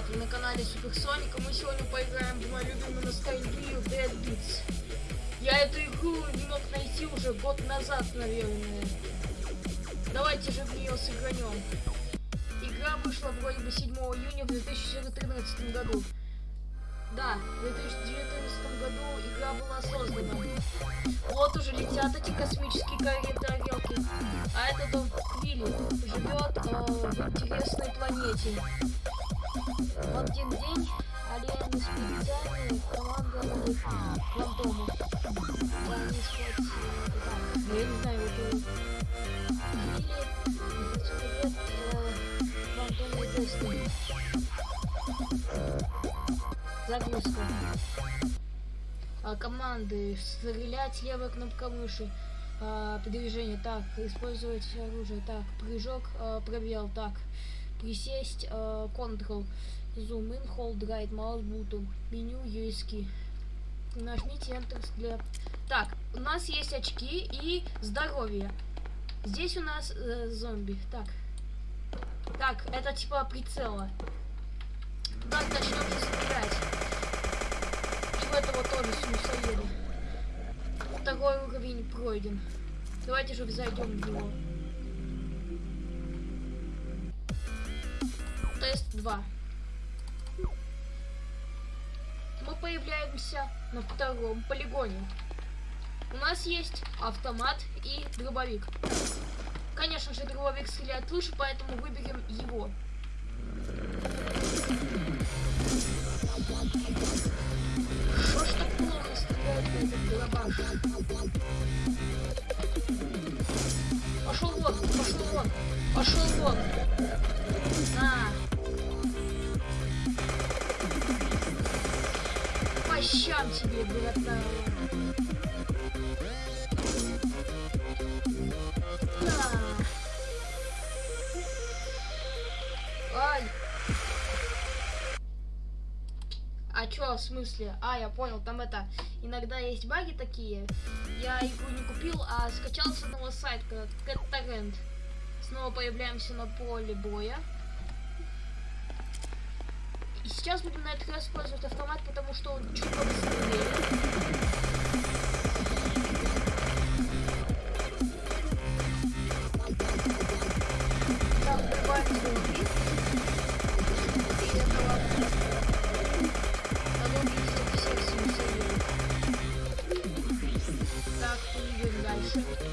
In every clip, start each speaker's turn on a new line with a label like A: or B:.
A: ребят, вы на канале Супер Соник, мы сегодня поиграем в мою любимую ностальгию Dead Beats. Я эту игру не мог найти уже год назад, наверное. Давайте же в нее сыгранем. Игра вышла вроде бы 7 июня в 2013 году. Да, в 2019 году игра была создана. Вот уже летят эти космические тарелки. А этот Квилли живет э, в интересной планете. В один день Алиены специальные команда фантому. Они искать, э, да, я не знаю, это э. Загрузка. А, команды. Стрелять левой кнопкой мыши. А. Так. Использовать оружие. Так. Прыжок. А, пробел. Так. Присесть. А, Ctrl. Zoom in. Hold right. Mouse button. Меню. USK. Нажмите Enter для... Так. У нас есть очки и здоровье. Здесь у нас э, зомби. Так. Так. Это типа прицела. Так, начнем стрелять. И в этого тоже смысоеда. Второй уровень пройден. Давайте же зайдем в него. 2. Мы появляемся на втором полигоне. У нас есть автомат и дробовик. Конечно же, дробовик стреляет лучше, поэтому выберем его. Щам тебе. На. Ай. А чё, в смысле? А, я понял, там это, иногда есть баги такие. Я игру не купил, а скачал с одного сайта, CatTorrent. Снова появляемся на поле боя. И сейчас будем на этот раз использовать автомат, потому что он чуть побыстрее. Так, убиваем дальше.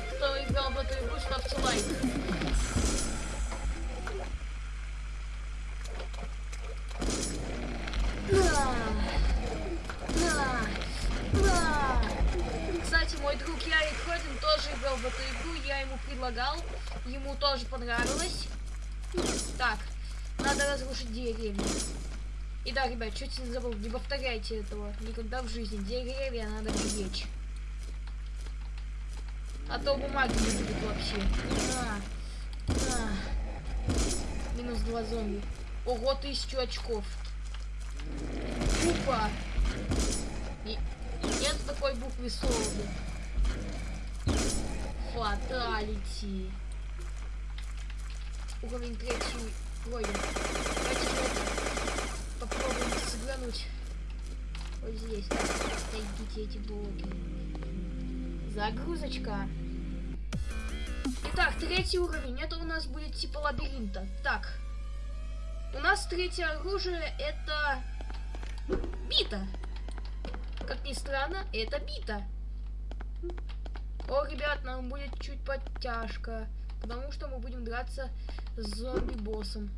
A: Кто играл в эту игру, ставьте лайк. Кстати, мой друг Ярик Ходин тоже играл в эту игру, я ему предлагал, ему тоже понравилось. Так, надо разрушить деревья. И да, ребят, чуть не забыл, не повторяйте этого никогда в жизни. Деревья надо беречь. А то бумаги не будет вообще. На, на. Минус два зомби. Ого, тысячу очков. И... Нет такой буквы солода. Фаталити. Уровень третий пройден. Давайте попробуем сыгрануть. Вот здесь. Найдите эти блоки. Загрузочка. Итак, третий уровень. Это у нас будет типа лабиринта. Так. У нас третье оружие это бита. Как ни странно, это бита. О, ребят, нам будет чуть подтяжка. Потому что мы будем драться с зомби-боссом.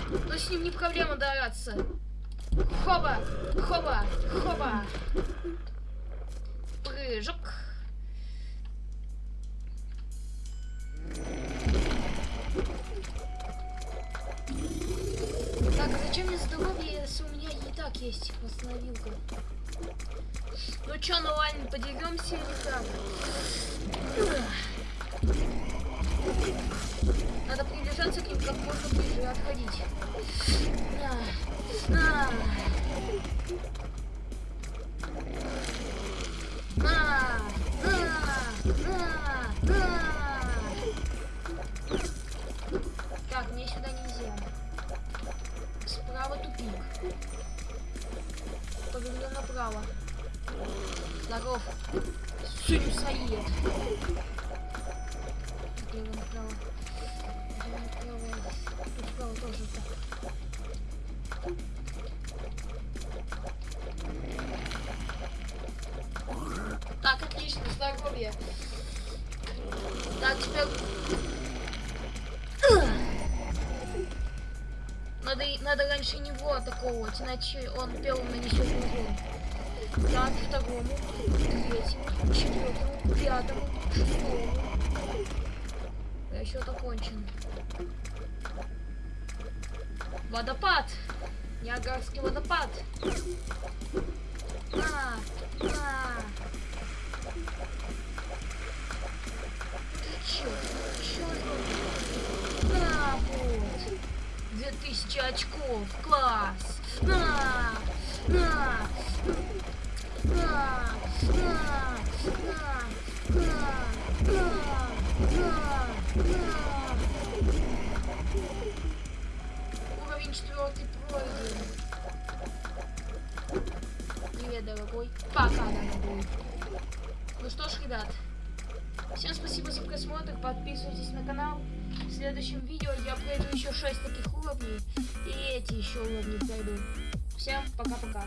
A: Но с ним не проблема драться. Хоба! Хоба! Хоба! Прыжок. Так, а зачем мне здоровье, если у меня и так есть восстановилка? Ну чё, ну ладно, подеремся или как? К ним как можно и отходить. На! На! На! На! На! Так, мне сюда нельзя. Справа тупик. Повернем направо. Здоров. Сюрюсаед. Слева направо. Так. Отлично, здоровье. Так, теперь... Надо, надо раньше него атаковывать, иначе он первым нанесет урон. Так, второму, третьему, четвертому, пятому, шестому. Расчет окончен. Водопад! Ниагарский водопад! На! Чё? Чё это? На, вот! 2000 очков! Класс! На! На! На! Ну что ж, ребят, всем спасибо за просмотр, подписывайтесь на канал. В следующем видео я пройду еще 6 таких уровней, и эти еще уровни пройду. Всем пока-пока.